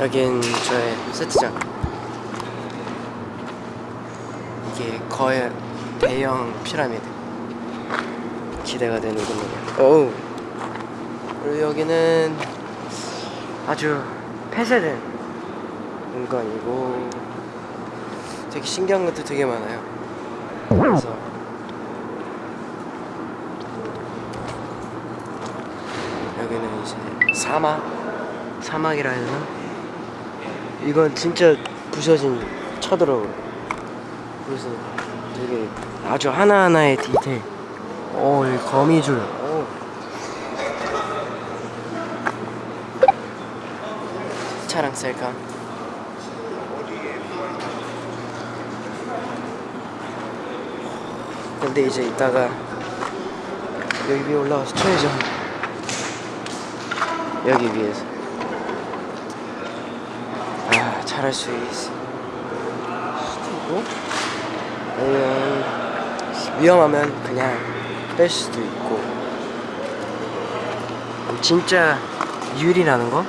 여긴 저의 세트장. 이게 거의 대형 피라미드. 기대가 되는군요. 어우. 그리고 여기는 아주 폐쇄된 공간이고 되게 신기한 것도 되게 많아요. 그래서 여기는 이제 사막? 사막이라 해야 되나? 이건 진짜 부서진 차더라고요. 그래서 되게 아주 하나하나의 디테일. 오, 이 거미줄. 오. 차랑 셀카. 근데 이제 이따가 여기 위에 올라가서 쳐야죠. 여기 위에서. 아 잘할 수 있을 수도 있고? 아니면 위험하면 그냥 뺄 수도 있고. 진짜 유리라는 거